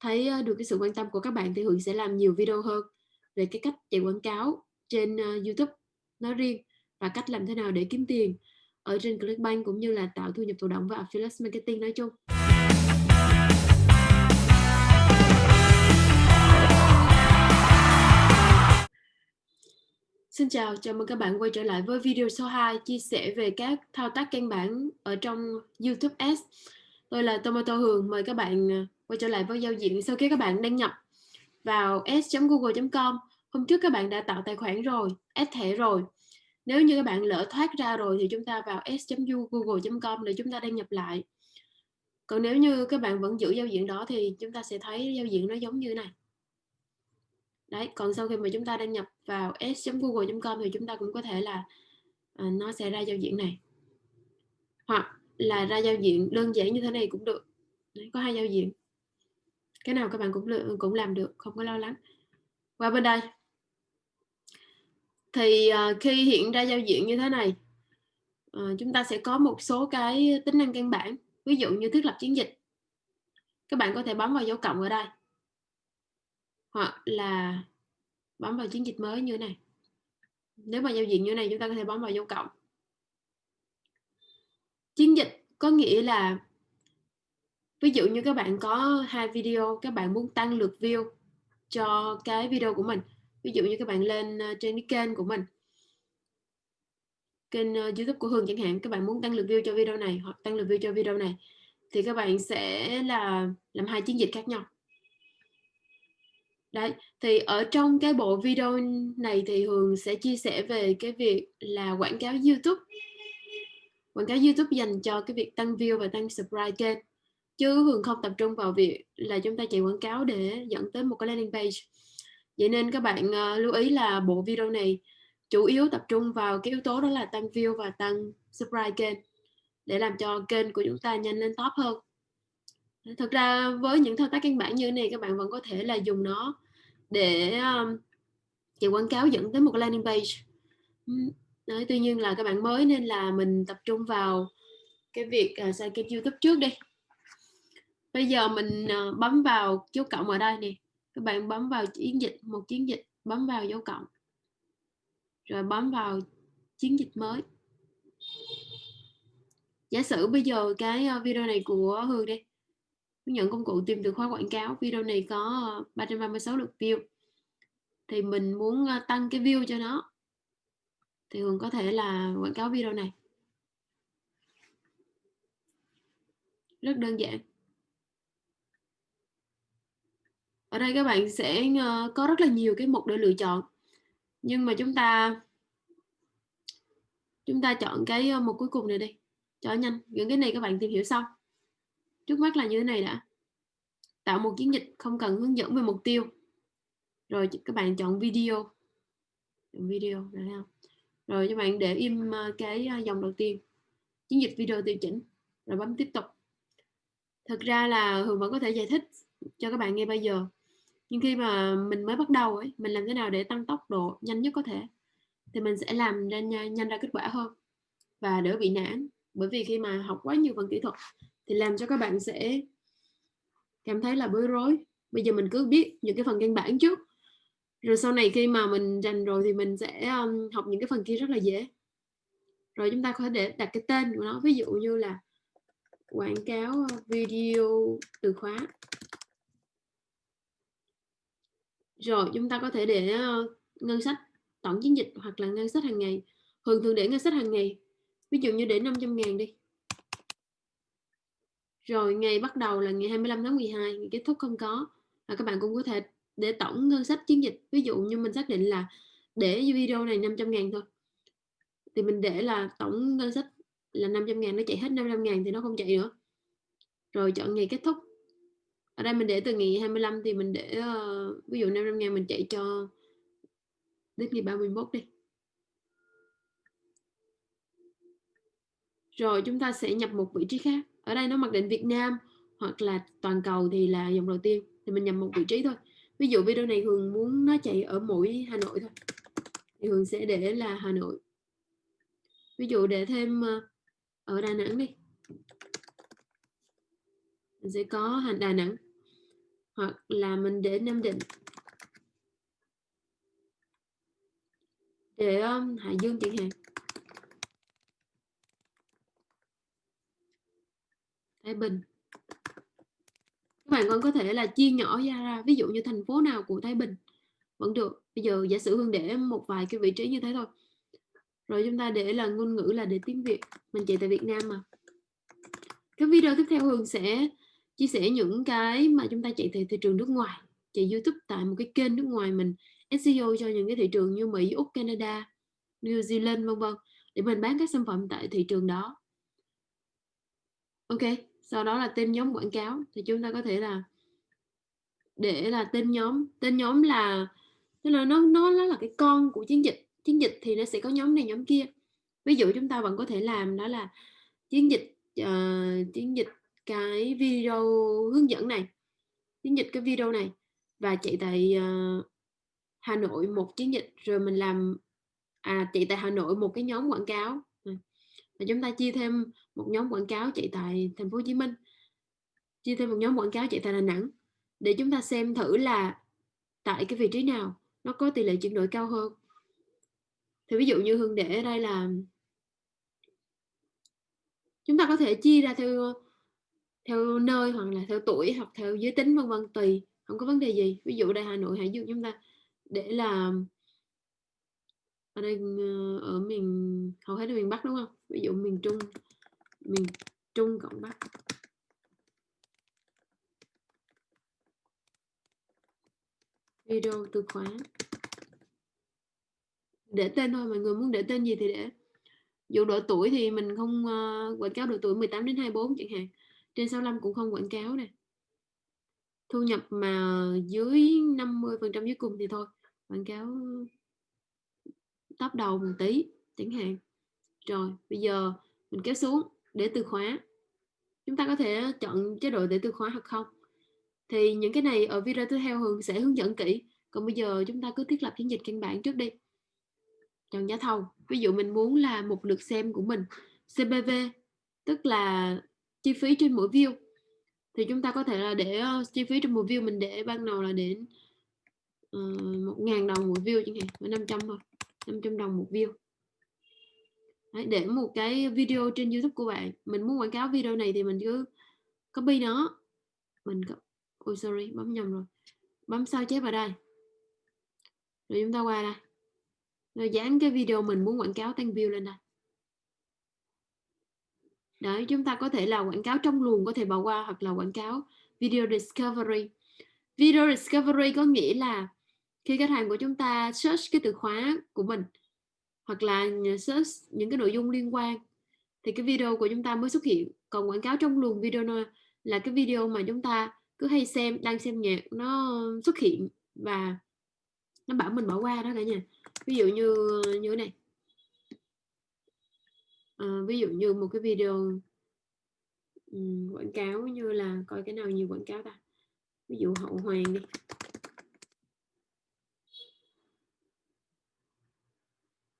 thấy ờ, được cái sự quan tâm của các bạn thì Hường sẽ làm nhiều video hơn về cái cách chạy quảng cáo trên ờ, YouTube nói riêng và cách làm thế nào để kiếm tiền ở trên Clickbank cũng như là tạo thu nhập thụ động và affiliate marketing nói chung. Xin chào, chào mừng các bạn quay trở lại với video số 2 chia sẻ về các thao tác căn bản ở trong YouTube Ads. Tôi là Tomato Hường, mời các bạn ờ, quay trở lại với giao diện sau khi các bạn đăng nhập vào s.google.com Hôm trước các bạn đã tạo tài khoản rồi, add thẻ rồi. Nếu như các bạn lỡ thoát ra rồi thì chúng ta vào s.google.com để chúng ta đăng nhập lại. Còn nếu như các bạn vẫn giữ giao diện đó thì chúng ta sẽ thấy giao diện nó giống như này. Đấy còn sau khi mà chúng ta đăng nhập vào s.google.com thì chúng ta cũng có thể là à, nó sẽ ra giao diện này. Hoặc là ra giao diện đơn giản như thế này cũng được. Đấy, có hai giao diện cái nào các bạn cũng cũng làm được, không có lo lắng. Qua bên đây. Thì ờ, khi hiện ra giao diện như thế này ờ, chúng ta sẽ có một số cái tính năng căn bản, ví dụ như thiết lập chiến dịch. Các bạn có thể bấm vào dấu cộng ở đây. Hoặc là bấm vào chiến dịch mới như thế này. Nếu mà giao diện như thế này, chúng ta có thể bấm vào dấu cộng. Chiến dịch có nghĩa là ví dụ như các bạn có hai video các bạn muốn tăng lượt view cho cái video của mình ví dụ như các bạn lên ờ, trên cái kênh của mình kênh ờ, youtube của Hương chẳng hạn các bạn muốn tăng lượt view cho video này hoặc tăng lượt view cho video này thì các bạn sẽ là làm hai chiến dịch khác nhau Đấy, thì ở trong cái bộ video này thì Hường sẽ chia sẻ về cái việc là quảng cáo YouTube. Quảng cáo YouTube dành cho cái việc tăng view và tăng subscribe kênh. Chứ Hường không tập trung vào việc là chúng ta chạy quảng cáo để dẫn tới một cái landing page. Vậy nên các bạn uh, lưu ý là bộ video này chủ yếu tập trung vào cái yếu tố đó là tăng view và tăng subscribe kênh để làm cho kênh của chúng ta nhanh lên top hơn. Thực ra với những thao tác căn bản như thế này các bạn vẫn có thể là dùng nó để um, chạy quảng cáo dẫn tới một landing page. Đấy, tuy nhiên là các bạn mới nên là mình tập trung vào cái việc ờ, uh, xây kênh youtube trước đi bây giờ mình uh, bấm vào dấu cộng ở đây nè. Các bạn bấm vào chiến dịch một chiến dịch bấm vào dấu cộng. Rồi bấm vào chiến dịch mới. Giả sử bây giờ cái ờ, video này của Hương đi. Hướng dẫn công cụ tìm từ khóa quảng cáo. Video này có ờ, 336 lượt view. Thì mình muốn tăng cái view cho nó. Thì Hương có thể là quảng cáo video này. Rất đơn giản. Ở đây các bạn sẽ ờ, có rất là nhiều cái mục để lựa chọn. Nhưng mà chúng ta chúng ta chọn cái ờ, mục cuối cùng này đi. Cho nhanh. Những cái này các bạn tìm hiểu xong trước mắt là như thế này đã. Tạo một chiến dịch không cần hướng dẫn về mục tiêu. Rồi các bạn chọn video. Chọn video, được không? Rồi các bạn để im ờ, cái dòng đầu tiên. Chiến dịch video điều chỉnh. Rồi bấm tiếp tục. Thực ra là hường vẫn có thể giải thích cho các bạn nghe bây giờ nhưng khi mà mình mới bắt đầu ấy mình làm thế nào để tăng tốc độ nhanh nhất có thể thì mình sẽ làm ra nhanh, nhanh ra kết quả hơn và đỡ bị nản. Bởi vì khi mà học quá nhiều phần kỹ thuật thì làm cho các bạn sẽ cảm thấy là bối rối. Bây giờ mình cứ biết những cái phần căn bản trước. Rồi sau này khi mà mình rành rồi thì mình sẽ um, học những cái phần kia rất là dễ. Rồi chúng ta có thể để đặt cái tên của nó. Ví dụ như là quảng cáo video từ khóa rồi chúng ta có thể để ờ, ngân sách tổng chiến dịch hoặc là ngân sách hàng ngày thường thường để ngân sách hàng ngày ví dụ như để 500 ngàn đi rồi ngày bắt đầu là ngày 25 tháng 12, ngày kết thúc không có. Và các bạn cũng có thể để tổng ngân sách chiến dịch. Ví dụ như mình xác định là để video này 500 ngàn thôi. Thì mình để là tổng ngân sách là 500 ngàn, nó chạy hết 500 ngàn thì nó không chạy nữa. Rồi chọn ngày kết thúc. Ở đây mình để từ ngày 25 thì mình để uh, ví dụ 500 ngàn mình chạy cho đến ngày 31 đi. Rồi chúng ta sẽ nhập một vị trí khác. Ở đây nó mặc định Việt Nam hoặc là toàn cầu thì là dòng đầu tiên thì mình nhập một vị trí thôi. Ví dụ video này Hường muốn nó chạy ở mỗi Hà Nội thôi. Thì Hường sẽ để là Hà Nội. Ví dụ để thêm ờ, ở Đà Nẵng đi. Mình sẽ có Đà Nẵng hoặc là mình để Nam Định. Để um, Hải Dương chẳng hạn. Thái Bình. Các bạn còn có thể là chia nhỏ ra ra. Ví dụ như thành phố nào của Thái Bình vẫn được. Bây giờ giả sử Hương để một vài cái vị trí như thế thôi. Rồi chúng ta để là ngôn ngữ là để tiếng Việt. Mình chạy tại Việt Nam mà. Cái video tiếp theo Hương sẽ chia sẻ những cái mà chúng ta chạy từ thị trường nước ngoài chạy YouTube tại một cái kênh nước ngoài mình SEO cho những cái thị trường như Mỹ, Úc, Canada, New Zealand vân vân để mình bán các sản phẩm tại thị trường đó. Ok, sau đó là tên nhóm quảng cáo thì chúng ta có thể là để là tên nhóm, tên nhóm là tức là nó nó nó là cái con của chiến dịch, chiến dịch thì nó sẽ có nhóm này nhóm kia. Ví dụ chúng ta vẫn có thể làm đó là chiến dịch uh, chiến dịch cái video hướng dẫn này chiến dịch cái video này. Và chạy tại uh, Hà Nội một chiến dịch rồi mình làm à chạy tại Hà Nội một cái nhóm quảng cáo. Ừ. Và chúng ta chia thêm một nhóm quảng cáo chạy tại thành phố Hồ Chí Minh chia thêm một nhóm quảng cáo chạy tại Đà Nẵng để chúng ta xem thử là tại cái vị trí nào nó có tỷ lệ chuyển đổi cao hơn. Thì ví dụ như Hương để ở đây là chúng ta có thể chia ra theo theo nơi hoặc là theo tuổi hoặc theo giới tính vân vân tùy không có vấn đề gì. Ví dụ đây Hà Nội hãy dùng chúng ta để là ở đây ờ, ở miền hầu hết là miền Bắc đúng không? Ví dụ miền Trung miền Trung cộng Bắc. Video từ khóa. Để tên thôi mọi người muốn để tên gì thì để. Dụ độ tuổi thì mình không uh, quảng cáo độ tuổi 18 đến 24 chẳng hạn trên 65 cũng không quảng cáo nè. Thu nhập mà dưới 50 phần trăm dưới cùng thì thôi, quảng cáo top đầu một tí, chẳng hạn. Rồi, bây giờ mình kéo xuống để từ khóa. Chúng ta có thể chọn chế độ để từ khóa hoặc không. Thì những cái này ở video tiếp theo Hường sẽ hướng dẫn kỹ. Còn bây giờ chúng ta cứ thiết lập chiến dịch căn bản trước đi. Chọn giá thầu. Ví dụ mình muốn là một lượt xem của mình CPV tức là chi phí trên mỗi view. Thì chúng ta có thể là để uh, chi phí trên mỗi view mình để ban đầu là đến ờ, một uh, ngàn đồng một view chẳng hạn với 500 thôi 500 đồng một view. Đấy, để một cái video trên YouTube của bạn mình muốn quảng cáo video này thì mình cứ copy nó. Mình có ôi sorry bấm nhầm rồi. Bấm sao chép vào đây. Rồi chúng ta qua đây. Rồi dán cái video mình muốn quảng cáo tăng view lên đây. Đấy, chúng ta có thể là quảng cáo trong luồng có thể bỏ qua hoặc là quảng cáo video discovery. Video discovery có nghĩa là khi khách hàng của chúng ta search cái từ khóa của mình hoặc là search những cái nội dung liên quan thì cái video của chúng ta mới xuất hiện. Còn quảng cáo trong luồng video là cái video mà chúng ta cứ hay xem, đang xem nhạc nó xuất hiện và nó bảo mình bỏ qua đó cả nhà. Ví dụ như như này à, ví dụ như một cái video um, quảng cáo như là coi cái nào nhiều quảng cáo ta. Ví dụ hậu hoàng đi.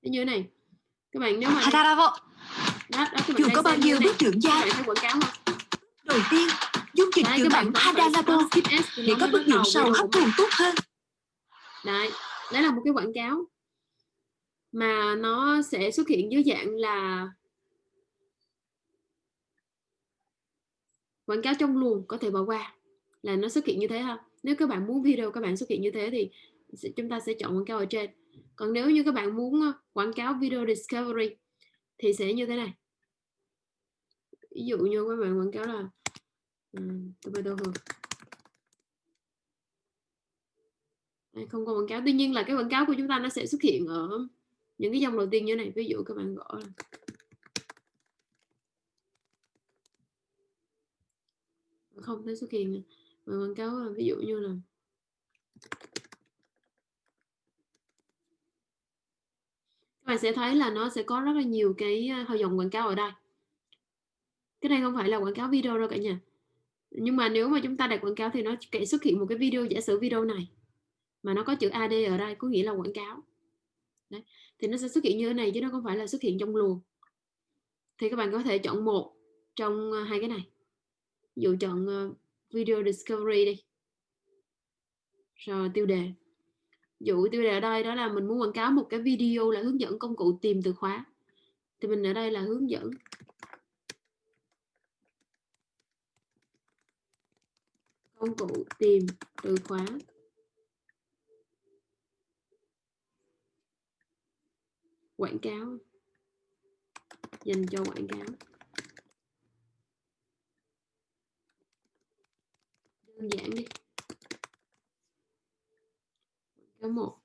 Như thế này các bạn nếu mà à, đó, đó, đó, dù có bao nhiêu bước trưởng gia quảng cáo không? đầu tiên dung dịch chữa bệnh Hadanabo để có bước đường sau hấp thụ tốt hơn. Đấy đấy là một cái quảng cáo mà nó sẽ xuất hiện dưới dạng là quảng cáo trong luồng có thể bỏ qua là nó xuất hiện như thế ha. Nếu các bạn muốn video các bạn xuất hiện như thế thì chúng ta sẽ chọn quảng cáo ở trên. Còn nếu như các bạn muốn quảng cáo video discovery thì sẽ như thế này. Ví dụ như các bạn quảng cáo là um, tomato hương không có quảng cáo. Tuy nhiên là cái quảng cáo của chúng ta nó sẽ xuất hiện ở những cái dòng đầu tiên như này. Ví dụ các bạn gõ là không thấy xuất hiện mà quảng cáo ví dụ như là các bạn sẽ thấy là nó sẽ có rất là nhiều cái à, dòng quảng cáo ở đây. Cái này không phải là quảng cáo video đâu cả nhà. Nhưng mà nếu mà chúng ta đặt quảng cáo thì nó sẽ xuất hiện một cái video giả sử video này mà nó có chữ AD ở đây có nghĩa là quảng cáo. Đấy. thì nó sẽ xuất hiện như thế này chứ nó không phải là xuất hiện trong luồng. Thì các bạn có thể chọn một trong à, hai cái này dụ chọn uh, video discovery đi. Rồi tiêu đề. Dụ tiêu đề ở đây đó là mình muốn quảng cáo một cái video là hướng dẫn công cụ tìm từ khóa. Thì mình ở đây là hướng dẫn. Công cụ tìm từ khóa. Quảng cáo. Dành cho quảng cáo. Đơn giản đi. Quảng cáo một.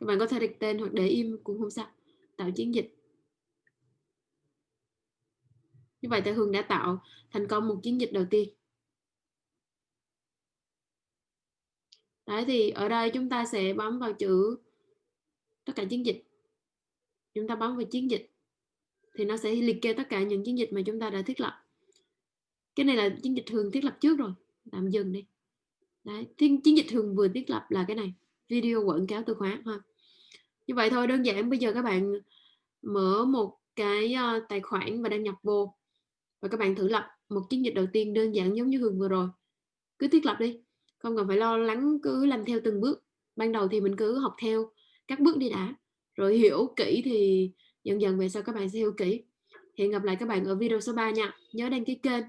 Các bạn có thể đặt tên hoặc để im cũng không sao. Tạo chiến dịch. Như vậy thì Hương đã tạo thành công một chiến dịch đầu tiên. Đấy, thì ở đây chúng ta sẽ bấm vào chữ tất cả chiến dịch. Chúng ta bấm vào chiến dịch thì nó sẽ liệt kê tất cả những chiến dịch mà chúng ta đã thiết lập. Cái này là chiến dịch thường thiết lập trước rồi tạm dừng đi. Đấy chiến, chiến dịch thường vừa thiết lập là cái này video quảng cáo từ khóa ha. Như vậy thôi đơn giản bây giờ các bạn mở một cái uh, tài khoản và đăng nhập vô và các bạn thử lập một chiến dịch đầu tiên đơn giản giống như Hường vừa rồi. Cứ thiết lập đi không cần phải lo lắng cứ làm theo từng bước. Ban đầu thì mình cứ học theo các bước đi đã rồi hiểu kỹ thì dần dần về sau các bạn sẽ hiểu kỹ. Hẹn gặp lại các bạn ở video số 3 nha. Nhớ đăng ký kênh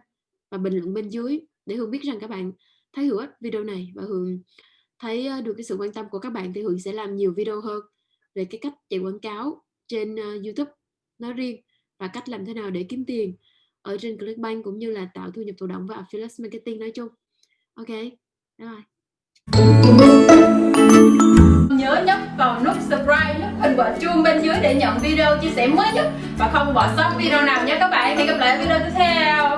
và bình luận bên dưới để Hương biết rằng các bạn thấy hữu ích video này và Hương thấy ờ, được cái sự quan tâm của các bạn thì Hương sẽ làm nhiều video hơn về cái cách chạy quảng cáo trên uh, YouTube nói riêng và cách làm thế nào để kiếm tiền ở trên Clickbank cũng như là tạo thu nhập thụ động và affiliate marketing nói chung. Ok, bye bye. Nhớ nhấp vào nút subscribe, nút hình quả chuông bên dưới để nhận video chia sẻ mới nhất và không bỏ sót video nào nhé các bạn. Hẹn gặp lại ở video tiếp theo.